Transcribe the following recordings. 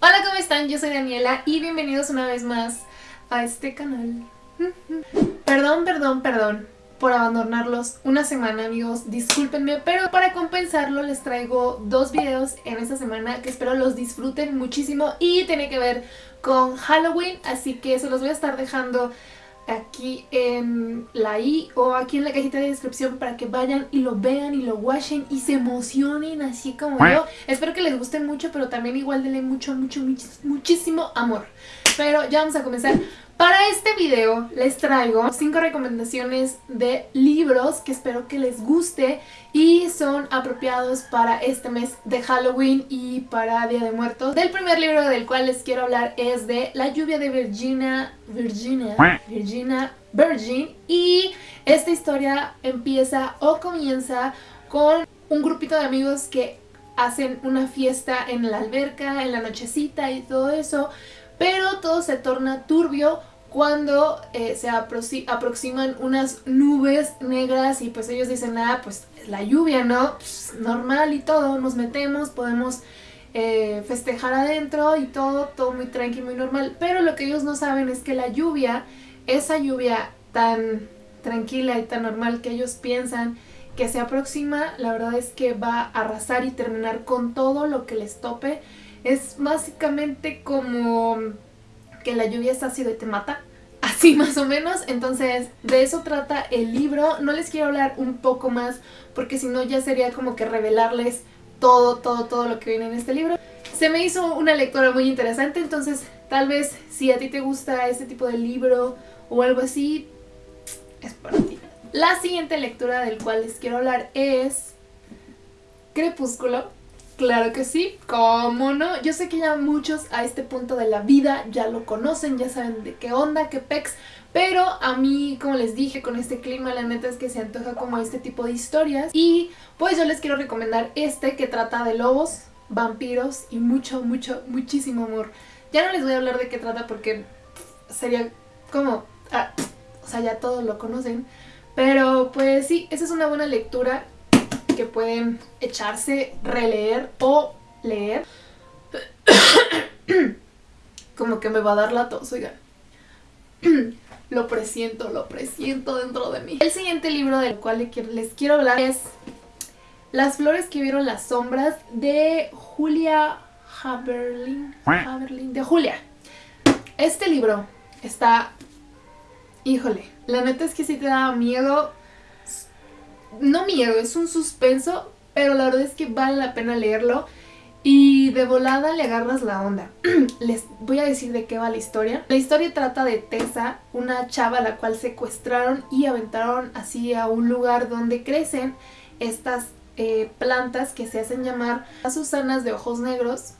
Hola, ¿cómo están? Yo soy Daniela y bienvenidos una vez más a este canal. Perdón, perdón, perdón por abandonarlos una semana, amigos. Discúlpenme, pero para compensarlo les traigo dos videos en esta semana que espero los disfruten muchísimo y tiene que ver con Halloween, así que se los voy a estar dejando aquí en la i o aquí en la cajita de descripción para que vayan y lo vean y lo watchen y se emocionen así como yo. Espero que les guste mucho, pero también igual denle mucho, mucho, muchísimo amor. Pero ya vamos a comenzar. Para este video les traigo 5 recomendaciones de libros que espero que les guste y son apropiados para este mes de Halloween y para Día de Muertos. Del primer libro del cual les quiero hablar es de La lluvia de Virginia, Virginia, Virginia Virgin y esta historia empieza o comienza con un grupito de amigos que hacen una fiesta en la alberca, en la nochecita y todo eso pero todo se torna turbio cuando eh, se aproximan unas nubes negras y pues ellos dicen, ah, pues la lluvia, ¿no? Pues, normal y todo, nos metemos, podemos eh, festejar adentro y todo, todo muy tranquilo, muy normal. Pero lo que ellos no saben es que la lluvia, esa lluvia tan tranquila y tan normal que ellos piensan que se aproxima, la verdad es que va a arrasar y terminar con todo lo que les tope. Es básicamente como que la lluvia está ácido y te mata. Así más o menos, entonces de eso trata el libro. No les quiero hablar un poco más porque si no ya sería como que revelarles todo, todo, todo lo que viene en este libro. Se me hizo una lectura muy interesante, entonces tal vez si a ti te gusta este tipo de libro o algo así, es para ti. La siguiente lectura del cual les quiero hablar es Crepúsculo Claro que sí, ¿cómo no? Yo sé que ya muchos a este punto de la vida ya lo conocen, ya saben de qué onda, qué pex, pero a mí, como les dije, con este clima la neta es que se antoja como este tipo de historias y pues yo les quiero recomendar este que trata de lobos, vampiros y mucho, mucho, muchísimo amor. Ya no les voy a hablar de qué trata porque sería como... Ah, o sea, ya todos lo conocen, pero pues sí, esa es una buena lectura que pueden echarse, releer o leer. Como que me va a dar la tos, oigan. lo presiento, lo presiento dentro de mí. El siguiente libro del cual les quiero hablar es Las flores que vieron las sombras de Julia Haberlin. Haberlin de Julia. Este libro está... Híjole, la neta es que si te da miedo no miedo, es un suspenso, pero la verdad es que vale la pena leerlo. Y de volada le agarras la onda. Les voy a decir de qué va la historia. La historia trata de Tessa, una chava a la cual secuestraron y aventaron así a un lugar donde crecen estas eh, plantas que se hacen llamar Susanas de ojos negros,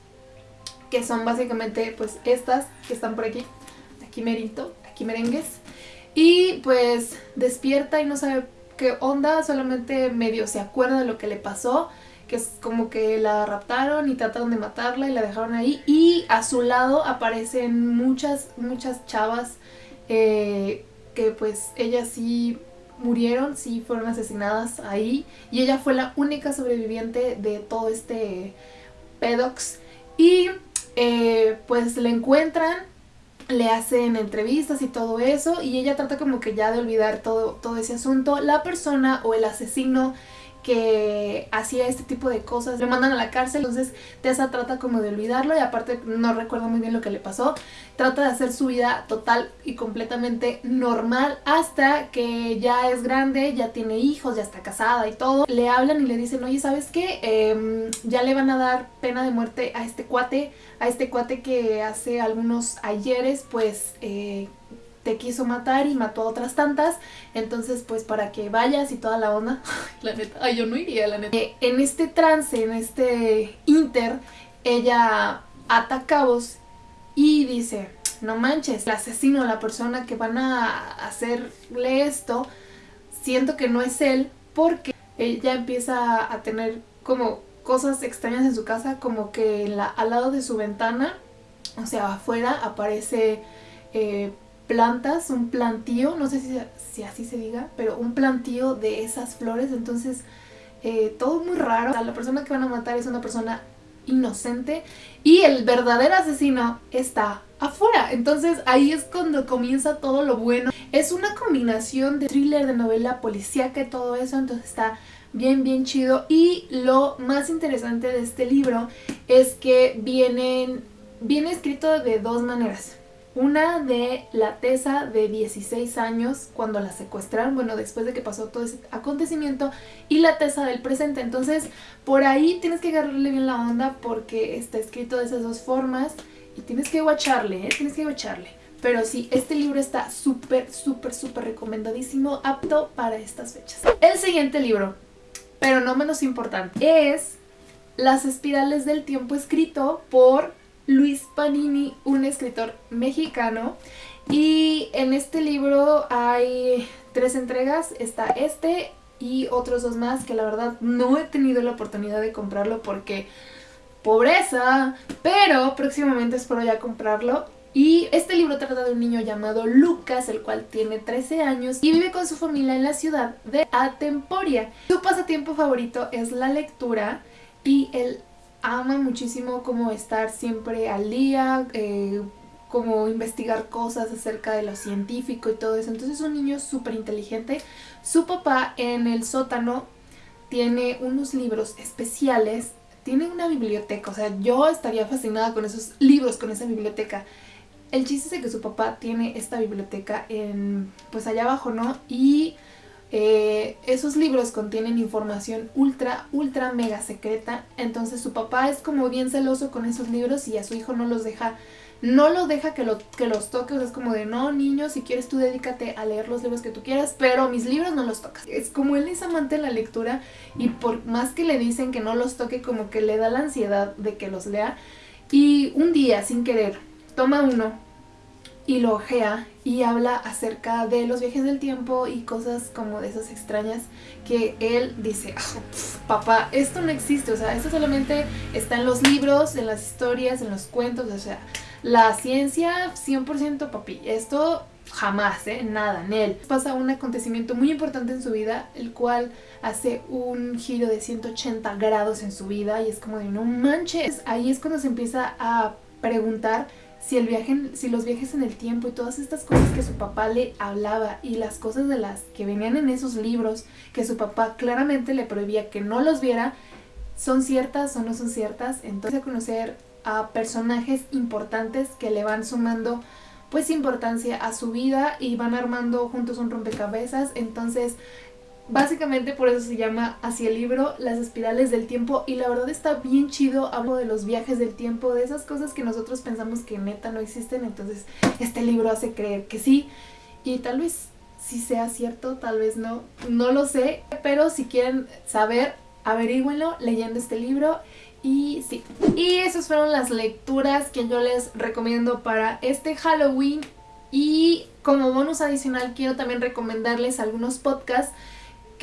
que son básicamente pues estas que están por aquí, aquí merito, aquí merengues. Y pues despierta y no sabe qué onda, solamente medio se acuerda de lo que le pasó, que es como que la raptaron y trataron de matarla y la dejaron ahí. Y a su lado aparecen muchas, muchas chavas eh, que pues ellas sí murieron, sí fueron asesinadas ahí. Y ella fue la única sobreviviente de todo este pedox. Y eh, pues la encuentran le hacen entrevistas y todo eso y ella trata como que ya de olvidar todo, todo ese asunto. La persona o el asesino que hacía este tipo de cosas, le mandan a la cárcel, entonces Tessa trata como de olvidarlo y aparte no recuerdo muy bien lo que le pasó, trata de hacer su vida total y completamente normal hasta que ya es grande, ya tiene hijos, ya está casada y todo, le hablan y le dicen, oye, ¿sabes qué? Em, ya le van a dar pena de muerte a este cuate, a este cuate que hace algunos ayeres, pues... Eh, te quiso matar y mató a otras tantas, entonces pues para que vayas y toda la onda, la neta, ay yo no iría la neta. Eh, en este trance, en este inter, ella ata cabos y dice, no manches, el asesino, la persona que van a hacerle esto, siento que no es él porque ella empieza a tener como cosas extrañas en su casa, como que al lado de su ventana, o sea, afuera aparece... Eh, plantas, un plantío, no sé si, así se diga, pero un plantío de esas flores, entonces eh, todo muy raro. la persona que van a matar es una persona inocente y el verdadero asesino está afuera. Entonces ahí es cuando comienza todo lo bueno. Es una combinación de thriller, de novela policíaca y todo eso, entonces está bien bien chido. Y lo más interesante de este libro es que vienen, viene escrito de dos maneras. Una de la Tesa de 16 años cuando la secuestraron, bueno, después de que pasó todo ese acontecimiento, y la Tesa del presente. Entonces, por ahí tienes que agarrarle bien la onda porque está escrito de esas dos formas y tienes que guacharle, ¿eh? Tienes que guacharle. Pero sí, este libro está súper, súper, súper recomendadísimo, apto para estas fechas. El siguiente libro, pero no menos importante, es Las espirales del tiempo escrito por Luis Panini, un escritor mexicano. Y en este libro hay tres entregas, está este y otros dos más que la verdad no he tenido la oportunidad de comprarlo porque pobreza, pero próximamente espero ya comprarlo. Y este libro trata de un niño llamado Lucas, el cual tiene 13 años y vive con su familia en la ciudad de Atemporia. Su pasatiempo favorito es la lectura y él ama muchísimo como estar siempre al día, eh, como investigar cosas acerca de lo científico y todo eso. Entonces es un niño súper inteligente. Su papá en el sótano tiene unos libros especiales tiene una biblioteca, o sea, yo estaría fascinada con esos libros, con esa biblioteca. El chiste es que su papá tiene esta biblioteca en, pues allá abajo, ¿no? Y eh, esos libros contienen información ultra, ultra mega secreta. Entonces su papá es como bien celoso con esos libros y a su hijo no los deja no lo deja que, lo, que los toque, o sea, es como de, no, niño, si quieres tú dedícate a leer los libros que tú quieras, pero mis libros no los tocas. Es como él es amante de la lectura y por más que le dicen que no los toque, como que le da la ansiedad de que los lea. Y un día, sin querer, toma uno y lo ojea y habla acerca de los viajes del tiempo y cosas como de esas extrañas que él dice, ah, papá, esto no existe, o sea, esto solamente está en los libros, en las historias, en los cuentos, o sea, la ciencia, 100% papi. Esto jamás, ¿eh? Nada, en él. Pasa un acontecimiento muy importante en su vida, el cual hace un giro de 180 grados en su vida y es como de no manches. Ahí es cuando se empieza a preguntar si el viaje, si los viajes en el tiempo y todas estas cosas que su papá le hablaba y las cosas de las que venían en esos libros que su papá claramente le prohibía que no los viera, son ciertas o no son ciertas. Entonces a conocer a personajes importantes que le van sumando pues importancia a su vida y van armando juntos un rompecabezas. Entonces, básicamente por eso se llama Hacia el libro, las espirales del tiempo. Y la verdad está bien chido, hablo de los viajes del tiempo, de esas cosas que nosotros pensamos que neta no existen. Entonces, este libro hace creer que sí. Y tal vez si sea cierto, tal vez no, no lo sé. Pero si quieren saber, averígüenlo leyendo este libro y sí, y esas fueron las lecturas que yo les recomiendo para este Halloween. Y como bonus adicional quiero también recomendarles algunos podcasts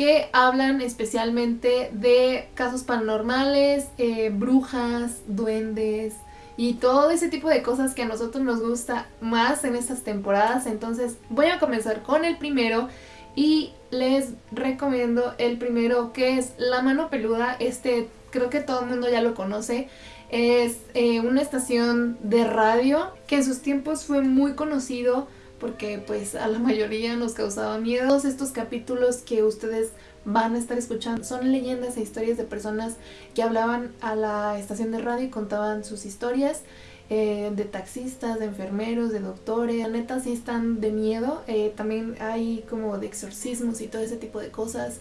que hablan especialmente de casos paranormales, eh, brujas, duendes y todo ese tipo de cosas que a nosotros nos gusta más en estas temporadas. Entonces voy a comenzar con el primero y les recomiendo el primero que es La Mano Peluda, este creo que todo el mundo ya lo conoce. Es eh, una estación de radio que en sus tiempos fue muy conocido porque pues a la mayoría nos causaba miedo. Todos estos capítulos que ustedes van a estar escuchando son leyendas e historias de personas que hablaban a la estación de radio y contaban sus historias. Eh, de taxistas, de enfermeros, de doctores, la neta sí están de miedo, eh, también hay como de exorcismos y todo ese tipo de cosas,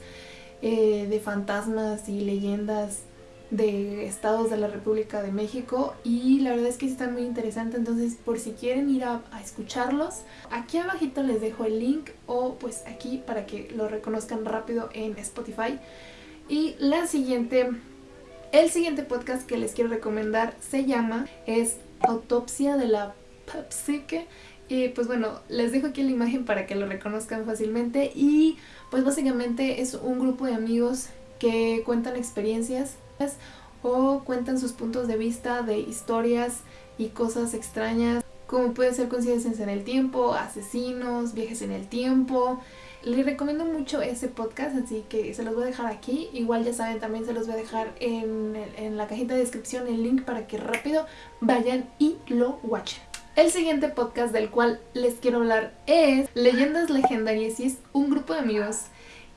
de fantasmas y leyendas de estados de la República de México y la verdad es que están muy interesantes, entonces por si quieren ir a, escucharlos, aquí abajito les dejo el link o pues aquí para que lo reconozcan rápido en Spotify. Y la siguiente, el siguiente podcast que les quiero recomendar se llama, es Autopsia de la Psique. Y pues bueno, les dejo aquí la imagen para que lo reconozcan fácilmente y pues básicamente es un grupo de amigos que cuentan experiencias o cuentan sus puntos de vista de historias y cosas extrañas como puede ser coincidencias en el tiempo, asesinos, viajes en el tiempo. Les recomiendo mucho ese podcast, así que se los voy a dejar aquí. Igual ya saben, también se los voy a dejar en, en la cajita de descripción el link para que rápido vayan y lo watchen. El siguiente podcast del cual les quiero hablar es Leyendas Legendarias y es un grupo de amigos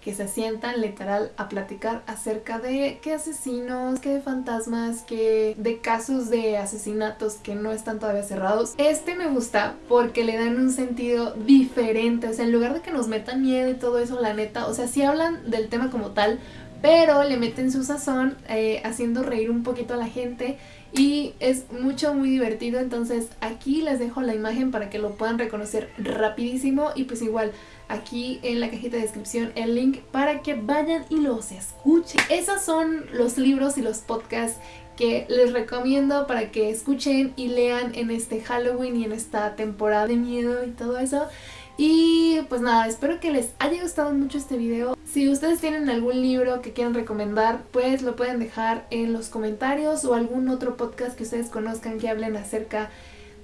que se sientan literal a platicar acerca de qué asesinos, qué fantasmas, qué de casos de asesinatos que no están todavía cerrados. Este me gusta porque le dan un sentido diferente, o sea, en lugar de que nos metan miedo y todo eso, la neta, o sea, sí hablan del tema como tal, pero le meten su sazón eh, haciendo reír un poquito a la gente y es mucho muy divertido entonces aquí les dejo la imagen para que lo puedan reconocer rapidísimo y pues igual aquí en la cajita de descripción el link para que vayan y los escuchen. Esos son los libros y los podcasts que les recomiendo para que escuchen y lean en este Halloween y en esta temporada de miedo y todo eso. Y pues nada, espero que les haya gustado mucho este video. Si ustedes tienen algún libro que quieran recomendar, pues lo pueden dejar en los comentarios o algún otro podcast que ustedes conozcan que hablen acerca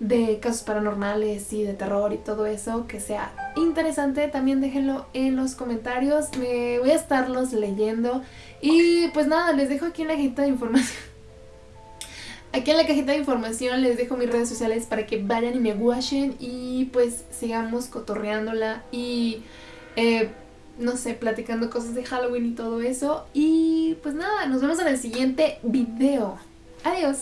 de casos paranormales y de terror y todo eso que sea interesante, también déjenlo en los comentarios, me voy a estarlos leyendo. Y pues nada, les dejo aquí en la cajita de información aquí en la cajita de información les dejo mis redes sociales para que vayan y me watchen y pues sigamos cotorreándola y eh, no sé, platicando cosas de Halloween y todo eso. Y pues nada, nos vemos en el siguiente video, adiós.